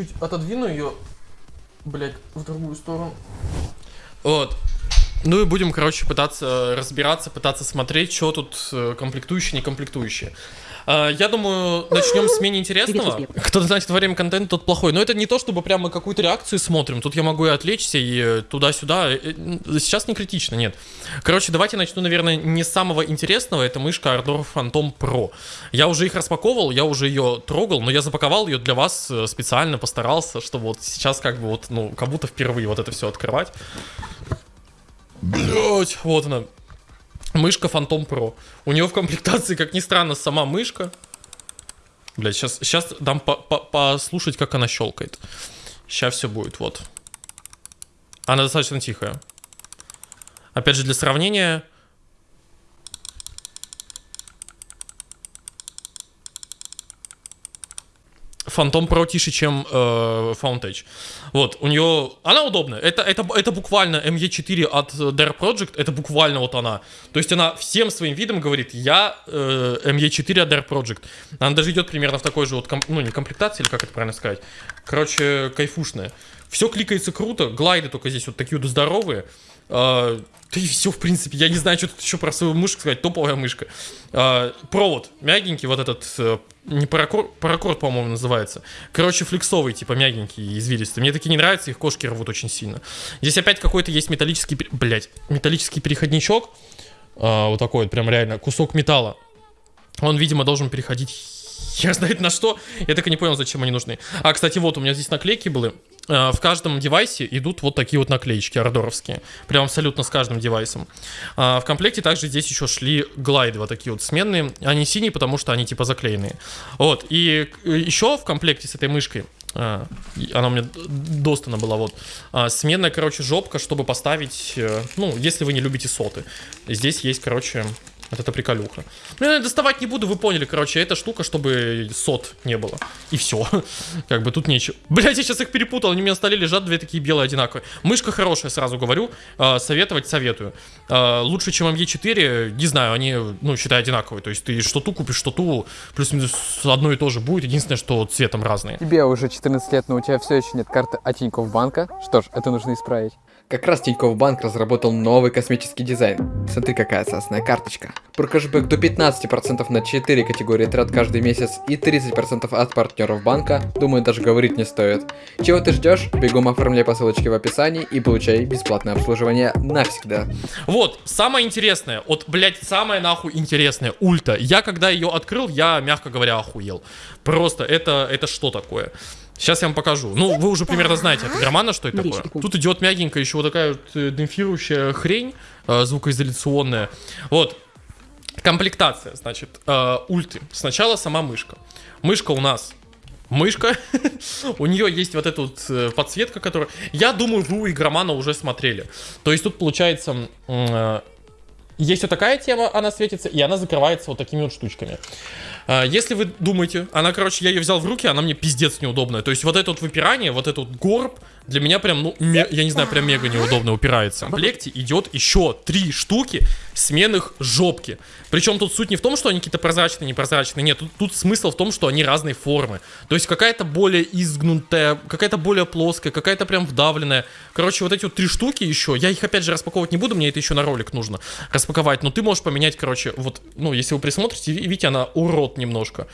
чуть-чуть отодвину ее, блять, в другую сторону. Вот. Ну и будем, короче, пытаться разбираться, пытаться смотреть, что тут э, комплектующие, не комплектующие. А, Я думаю, начнем с менее интересного. Привет, Кто значит во время контента, тот плохой. Но это не то, чтобы прямо какую-то реакцию смотрим. Тут я могу и отвлечься, и э, туда-сюда. Э, э, Сейчас не критично, нет. Короче, давайте начну, наверное, не с самого интересного. Это мышка Ardor Phantom Pro. Я уже их распаковывал, я уже ее трогал, но я запаковал ее для вас э, специально, постарался, чтобы вот сейчас как бы вот, ну, как будто впервые вот это все открывать. Блять, вот она. Мышка Phantom Pro. У нее в комплектации, как ни странно, сама мышка. Блять, сейчас, сейчас дам по- по- послушать, как она щелкает. Сейчас все будет, вот. Она достаточно тихая. Опять же, для сравнения... Phantom Pro тише, чем э. Вот, у нее... Она удобная. Это, это, это буквально ME4 от э, Dare Project. Это буквально вот она. То есть она всем своим видом говорит, я э, ME4 от Dare Project. Она даже идет примерно в такой же вот, ком- ну не комплектации, или как это правильно сказать. Короче, кайфушная. Все кликается круто. Глайды только здесь вот такие вот здоровые. А, да и все, в принципе. Я не знаю, что тут еще про свою мышку сказать. Топовая мышка. А, провод мягенький, вот этот, э, не паракорд, паракорд, по-моему, называется. Короче, флексовый, типа мягенький, извилистый. Мне такие не нравятся, их кошки рвут очень сильно. Здесь опять какой-то есть металлический, блядь, металлический переходничок. А, вот такой вот, прям реально, кусок металла. Он, видимо, должен переходить хер знает на что. Я так и не понял, зачем они нужны. А, кстати, вот у меня здесь наклейки были. Э, В каждом девайсе идут вот такие вот наклеечки ардоровские. Прям абсолютно с каждым девайсом. А, В комплекте также здесь еще шли глайды вот такие вот сменные. Они синие, потому что они типа заклеенные. Вот. И еще в комплекте с этой мышкой а, она у меня достана была, вот. А, сменная, короче, жопка, чтобы поставить, э, ну, если вы не любите соты. Здесь есть, короче, вот эта приколюха. Ну, я доставать не буду, вы поняли, короче, эта штука, чтобы сот не было. И все. Как бы тут нечего. Блять, я сейчас их перепутал, они у меня на столе лежат, две такие белые одинаковые. Мышка хорошая, сразу говорю. А, Советовать советую. А, Лучше, чем ME4, не знаю, они, ну, считай, одинаковые. То есть ты что ту купишь, что ту, плюс-минус одно и то же будет. Единственное, что цветом разные. Тебе уже 14 лет, но у тебя все еще нет карты от Тинькофф банка. Что ж, это нужно исправить. Как раз Тинькофф Банк разработал новый космический дизайн. Смотри, какая классная карточка. Про кэшбэк до 15% на 4 категории трат каждый месяц и 30% от партнеров банка, думаю, даже говорить не стоит. Чего ты ждешь? Бегом оформляй по ссылочке в описании и получай бесплатное обслуживание навсегда. Вот, самое интересное, вот, блядь, самое нахуй интересное, ульта. Я, когда ее открыл, я, мягко говоря, охуел. Просто, это, это что такое? Сейчас я вам покажу. Ну, вы уже примерно знаете от Игромана, что это такое. Тут идет мягенькая еще вот такая вот э, демпфирующая хрень, э, звукоизоляционная. Вот, комплектация, значит, э, ульты. Сначала сама мышка. Мышка у нас мышка. у нее есть вот эта вот э, подсветка, которая... Я думаю, вы у игромана уже смотрели. То есть тут получается... есть вот такая тема, она светится, и она закрывается вот такими вот штучками. А, Если вы думаете, она, короче, я ее взял в руки, она мне пиздец неудобная. То есть вот это вот выпирание, вот этот вот горб, для меня прям, ну, я не знаю, прям мега неудобно упирается. В комплекте идет еще три штуки сменных жопки. Причем тут суть не в том, что они какие-то прозрачные, непрозрачные. Нет, тут, тут смысл в том, что они разной формы. То есть какая-то более изгнутая, какая-то более плоская, какая-то прям вдавленная. Короче, вот эти вот три штуки еще, я их опять же распаковывать не буду, мне это еще на ролик нужно распаковать. Но ты можешь поменять, короче, вот, ну, если вы присмотрите, ви- видите, она урод немножко.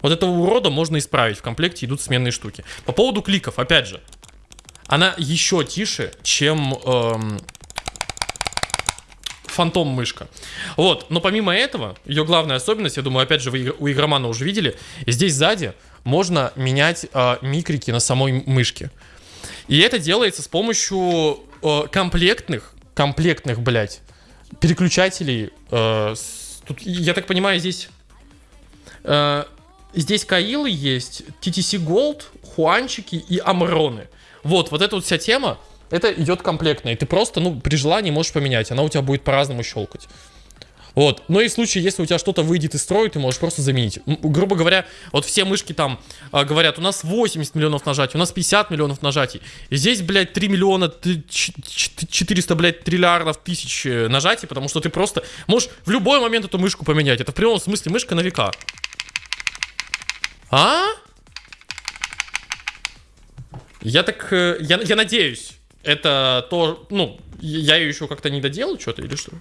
Вот этого урода можно исправить. В комплекте идут сменные штуки. По поводу кликов, опять же, она еще тише, чем эм, фантом мышка. Вот, но помимо этого, ее главная особенность, я думаю, опять же, вы у игромана уже видели, здесь сзади можно менять э, микрики на самой мышке. И это делается с помощью э, комплектных, комплектных, блядь, переключателей. э, с- тут, я так понимаю, здесь... э, здесь Каилы есть, TTC Gold, Хуанчики и Амроны. Вот, вот эта вот вся тема, это идет комплектно, и ты просто, ну, при желании можешь поменять, она у тебя будет по-разному щелкать. Вот. Но и в случае, если у тебя что-то выйдет из строя, ты можешь просто заменить. Грубо говоря, вот все мышки там а, говорят, у нас 80 миллионов нажатий, у нас 50 миллионов нажатий. Здесь, блядь, 3 миллиона т- ч- ч- 400, блядь, триллиардов тысяч э, нажатий, потому что ты просто можешь в любой момент эту мышку поменять. Это в прямом смысле мышка на века. А? Я так, э, я, я надеюсь, это то, ну, я ее еще как-то не доделал что-то или что?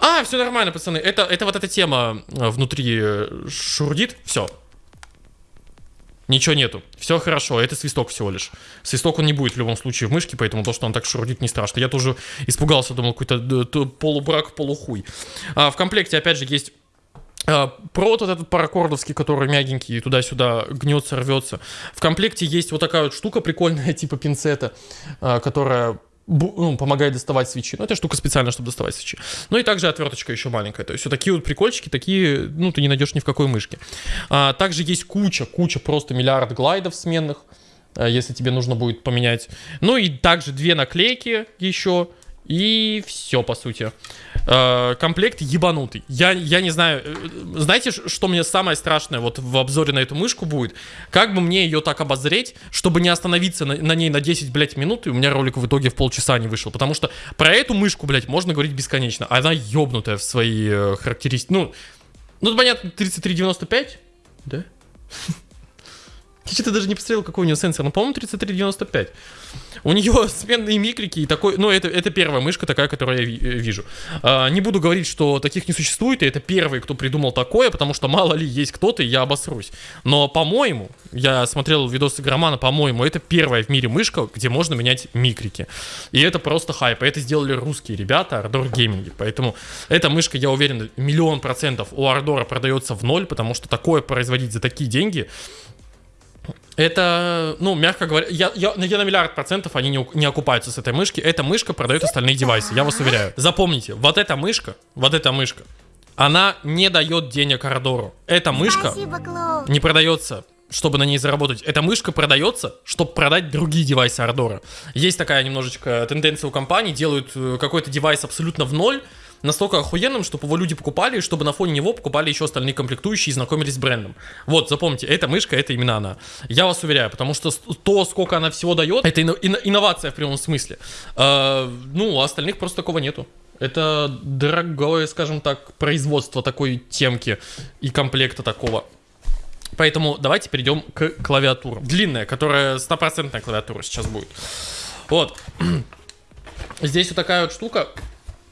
А, все нормально, пацаны. Это, это вот эта тема э, внутри э, шурдит. Все. Ничего нету. Все хорошо. Это свисток всего лишь. Свисток он не будет в любом случае в мышке, поэтому то, что он так шурдит, не страшно. Я тоже испугался, думал, какой-то э, полубрак, полухуй. А, в комплекте, опять же, есть провод вот этот паракордовский, который мягенький, и туда-сюда гнется, рвется. В комплекте есть вот такая вот штука прикольная, типа пинцета, которая ну, помогает доставать свечи. Ну, это штука специально, чтобы доставать свечи. Ну и также отверточка еще маленькая. То есть вот такие вот прикольчики, такие, ну, ты не найдешь ни в какой мышке. А, также есть куча, куча, просто миллиард глайдов сменных, а, если тебе нужно будет поменять. Ну и также две наклейки еще. И все, по сути. Э, комплект ебанутый. Я, я не знаю, э, знаете, что мне самое страшное вот в обзоре на эту мышку будет? Как бы мне ее так обозреть, чтобы не остановиться на, на ней на 10, блядь, минут, и у меня ролик в итоге в полчаса не вышел. Потому что про эту мышку, блядь, можно говорить бесконечно. Она ебнутая в свои э, характеристики. Ну, ну, понятно, 3395, да? Я что-то даже не посмотрел, какой у нее сенсор. Ну, по-моему, 3395. У нее сменные микрики и такой... Ну, это, это первая мышка такая, которую я э, вижу. А, не буду говорить, что таких не существует, и это первый, кто придумал такое, потому что мало ли есть кто-то, и я обосрусь. Но, по-моему, я смотрел видосы Громана, по-моему, это первая в мире мышка, где можно менять микрики. И это просто хайп. Это сделали русские ребята, Ardor Gaming. Поэтому эта мышка, я уверен, миллион процентов у Ардора продается в ноль, потому что такое производить за такие деньги, это, ну, мягко говоря, я, я, я на миллиард процентов они не, не окупаются с этой мышки. Эта мышка продает остальные девайсы, я вас уверяю. Запомните, вот эта мышка, вот эта мышка, она не дает денег Ардору. Эта мышка Спасибо, не продается, чтобы на ней заработать. Эта мышка продается, чтобы продать другие девайсы Ардора. Есть такая немножечко тенденция у компаний, делают э, какой-то девайс абсолютно в ноль, настолько охуенным, чтобы его люди покупали, и чтобы на фоне него покупали еще остальные комплектующие и знакомились с брендом. Вот, запомните, эта мышка, это именно она. Я вас уверяю, потому что то, сколько она всего дает, это ино- ино- инновация в прямом смысле. Э, ну, у остальных просто такого нету. Это дорогое, скажем так, производство такой темки и комплекта такого. Поэтому давайте перейдем к клавиатуре. Длинная, которая стопроцентная клавиатура сейчас будет. Вот. Здесь вот такая вот штука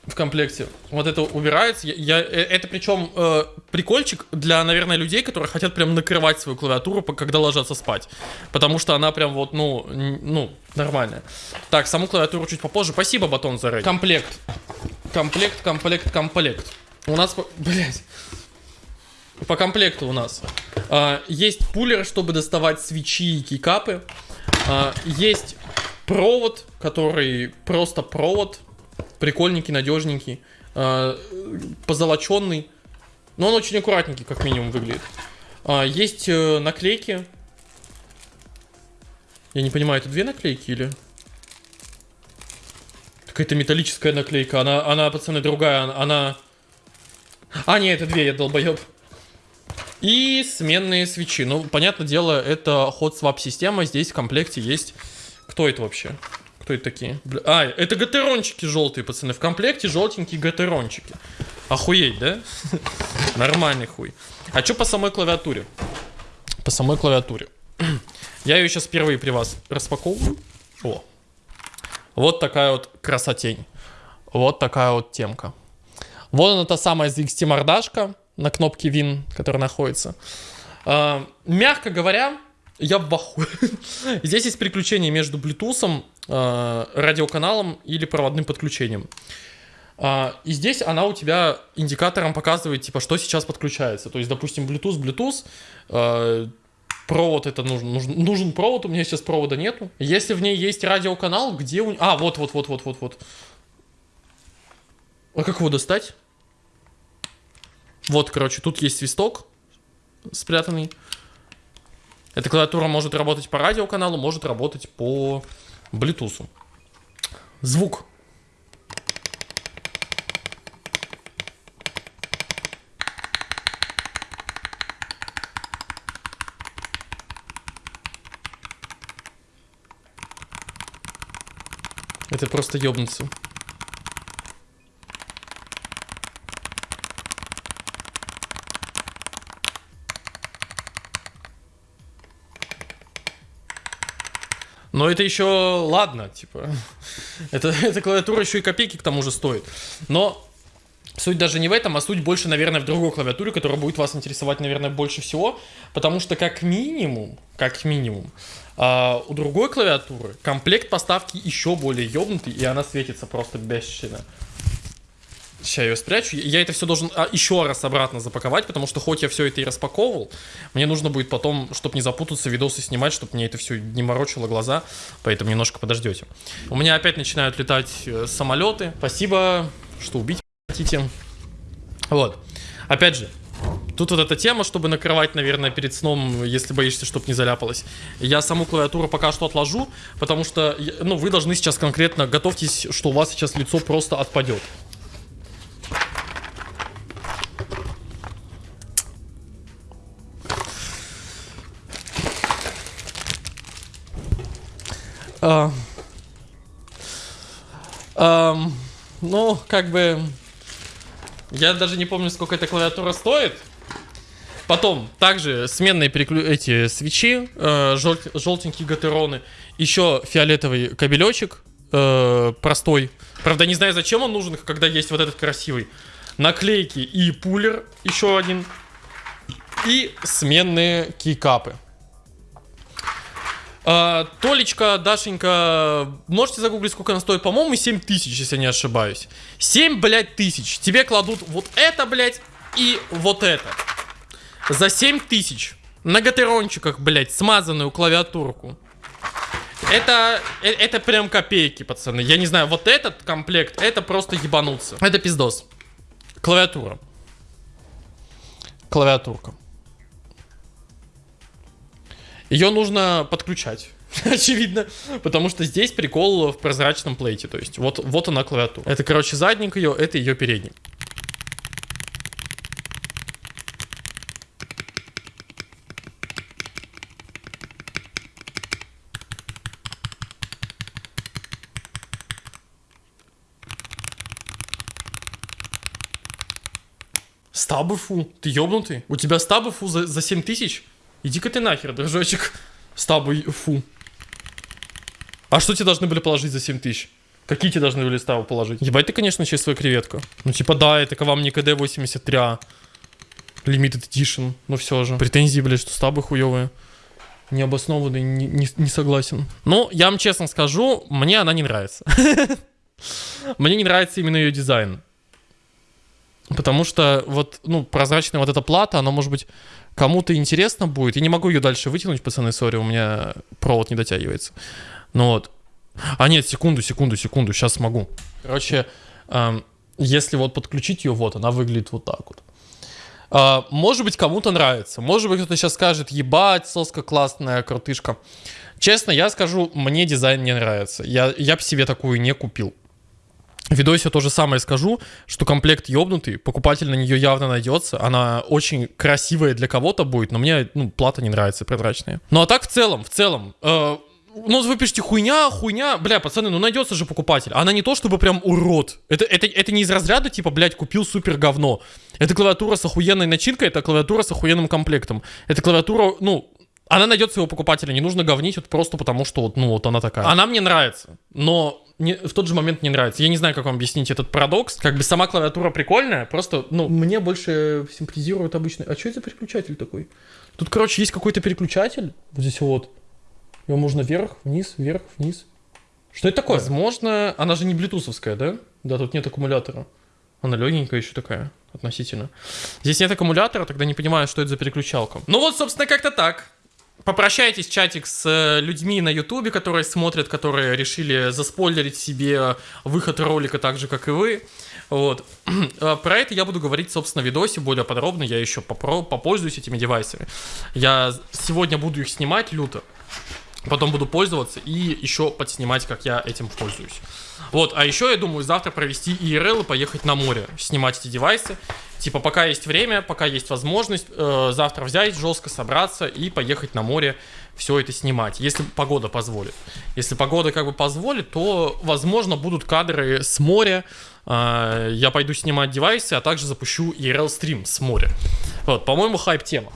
в комплекте. Вот это убирается. Я, я- э, это причем э, прикольчик для, наверное, людей, которые хотят прям накрывать свою клавиатуру, когда ложатся спать. Потому что она прям вот, ну, ну, нормальная. Так, саму клавиатуру чуть попозже. Спасибо, Батон, за рейд. Комплект. Комплект, комплект, комплект. У нас, блядь, по комплекту у нас а, есть пулер, чтобы доставать свечи и кикапы. А, есть провод, который просто провод. Прикольненький, надежненький. а, позолоченный. Но он очень аккуратненький, как минимум, выглядит. А, есть э, наклейки. Я не понимаю, это две наклейки или... Какая-то металлическая наклейка. Она, она, пацаны, другая. Она-. А, нет, это две, я долбоеб. И сменные свечи. Ну, понятное дело, это ход свап система. Здесь в комплекте есть... Кто это вообще? Кто это такие? А, это гатерончики желтые, пацаны. В комплекте желтенькие гатерончики. Охуеть, да? Нормальный хуй. А что по самой клавиатуре? По самой клавиатуре. Я ее сейчас впервые при вас распаковываю. О. Вот такая вот красотень. Вот такая вот темка. Вот она та самая ZXT мордашка на кнопке Win, которая находится. А, мягко говоря, я в ахуе. Здесь есть переключение между Bluetooth, а, радиоканалом или проводным подключением. А, и здесь она у тебя индикатором показывает, типа, что сейчас подключается. То есть, допустим, Bluetooth, Bluetooth, а, провод это нужен, нужен, нужен провод, у меня сейчас провода нету. Если в ней есть радиоканал, где у... А, вот, вот, вот, вот, вот, вот. А как его достать? Вот, короче, тут есть свисток спрятанный. Эта клавиатура может работать по радиоканалу, может работать по Bluetooth. Звук. Это просто ёбнуться. Но это еще ладно, типа. Это, эта клавиатура еще и копейки к тому же стоит. Но Суть даже не в этом, а суть больше, наверное, в другой клавиатуре, которая будет вас интересовать, наверное, больше всего, потому что как минимум, как минимум, а, у другой клавиатуры комплект поставки еще более ёбнутый, и она светится просто бесчинно. Сейчас я ее спрячу. Я это все должен а, еще раз обратно запаковать, потому что хоть я все это и распаковывал, мне нужно будет потом, чтобы не запутаться, видосы снимать, чтобы мне это все не морочило глаза, поэтому немножко подождете. У меня опять начинают летать э, самолеты. Спасибо, что убить хотите. Вот. Опять же, Тут вот эта тема, чтобы накрывать, наверное, перед сном, если боишься, чтобы не заляпалось. Я саму клавиатуру пока что отложу, потому что, ну, вы должны сейчас конкретно, готовьтесь, что у вас сейчас лицо просто отпадет. А, а, ну, как бы... Я даже не помню, сколько эта клавиатура стоит. Потом, также сменные переклю... эти свечи, э, жел... желтенькие гатероны. Еще фиолетовый кабелечек, э, простой. Правда, не знаю, зачем он нужен, когда есть вот этот красивый. Наклейки и пулер, еще один. И сменные кейкапы. А, Толечка, Дашенька, можете загуглить, сколько она стоит? По-моему, 7 тысяч, если не ошибаюсь. 7, блядь, тысяч. Тебе кладут вот это, блядь, и вот это. За 7 тысяч. На гатерончиках, блядь, смазанную клавиатурку. Это, э, это прям копейки, пацаны. Я не знаю, вот этот комплект, это просто ебануться. Это пиздос. Клавиатура. Клавиатурка. Ее нужно подключать. Очевидно. Потому что здесь прикол в прозрачном плейте. То есть вот, вот она клавиатура. Это, короче, задник ее, это ее передник. Стабы фу. Ты ёбнутый? У тебя стабы фу за, за 7 тысяч? Иди-ка ты нахер, дружочек. Стабы, фу. А что тебе должны были положить за 7 тысяч? Какие тебе должны были ставы положить? Ебать ты, конечно, чистая креветка. Ну, типа, да, это к вам не КД-83, Limited Edition, но все же. Претензии, блядь, что стабы хуевые. Необоснованные, не, не, не согласен. Ну, я вам честно скажу, мне она не нравится. Мне не нравится именно ее дизайн. Потому что вот, ну, прозрачная вот эта плата, она может быть кому-то интересно будет. Я не могу ее дальше вытянуть, пацаны, сори, у меня провод не дотягивается. Ну вот. А нет, секунду, секунду, секунду, сейчас смогу. Короче, эм, если вот подключить ее, вот, она выглядит вот так вот. Э, может быть, кому-то нравится. Может быть, кто-то сейчас скажет, ебать, соска классная, крутышка. Честно, я скажу, мне дизайн не нравится. Я, я бы себе такую не купил. Видосе то же самое скажу, что комплект ёбнутый, покупатель на нее явно найдется, она очень красивая для кого-то будет, но мне, ну, плата не нравится, прозрачная. Ну а так в целом, в целом, э, ну, вы пишете хуйня, хуйня, бля, пацаны, ну найдется же покупатель. Она не то, чтобы прям урод. Это, это, это не из разряда, типа, блядь, купил супер говно. Это клавиатура с охуенной начинкой, это клавиатура с охуенным комплектом. Это клавиатура, ну, она найдет своего покупателя, не нужно говнить вот просто потому, что вот, ну, вот она такая. Она мне нравится, но не, в тот же момент не нравится. Я не знаю, как вам объяснить этот парадокс. Как бы сама клавиатура прикольная, просто, ну, мне больше симпатизирует обычно. А что это за переключатель такой? Тут, короче, есть какой-то переключатель. Вот здесь вот. Его можно вверх, вниз, вверх, вниз. Что это такое? Возможно, она же не блютусовская, да? Да, тут нет аккумулятора. Она легенькая еще такая, относительно. Здесь нет аккумулятора, тогда не понимаю, что это за переключалка. Ну вот, собственно, как-то так. Попрощайтесь, чатик, с э, людьми на ютубе, которые смотрят, которые решили заспойлерить себе выход ролика так же, как и вы. Вот. Э, про это я буду говорить, собственно, в видосе более подробно. Я еще попользуюсь этими девайсами. Я сегодня буду их снимать люто. Потом буду пользоваться и еще подснимать, как я этим пользуюсь. Вот, а еще я думаю завтра провести IRL и поехать на море, снимать эти девайсы. Типа, пока есть время, пока есть возможность, э, завтра взять, жестко собраться и поехать на море, все это снимать, если погода позволит. Если погода как бы позволит, то, возможно, будут кадры с моря, э, я пойду снимать девайсы, а также запущу IRL стрим с моря. Вот, по-моему, хайп тема.